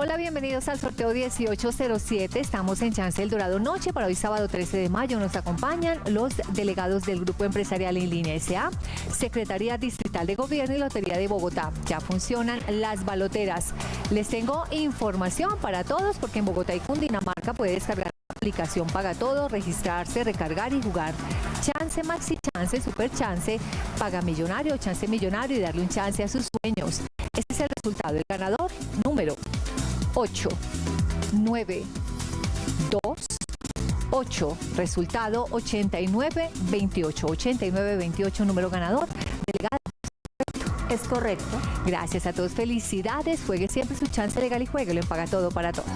Hola, bienvenidos al sorteo 1807. Estamos en Chance El Dorado Noche para hoy sábado 13 de mayo. Nos acompañan los delegados del Grupo Empresarial en Línea S.A., Secretaría Distrital de Gobierno y Lotería de Bogotá. Ya funcionan las baloteras. Les tengo información para todos porque en Bogotá y Cundinamarca puede descargar aplicación Paga Todo, registrarse, recargar y jugar. Chance Maxi Chance, Super Chance, Paga Millonario, Chance Millonario y darle un chance a sus sueños. Este es el resultado. El ganador 8, 9, 2, 8. Resultado 89, 28. 89, 28, número ganador. Delegada. Es correcto. Gracias a todos. Felicidades. Juegue siempre su chance legal y juegue. Lo paga todo para todo.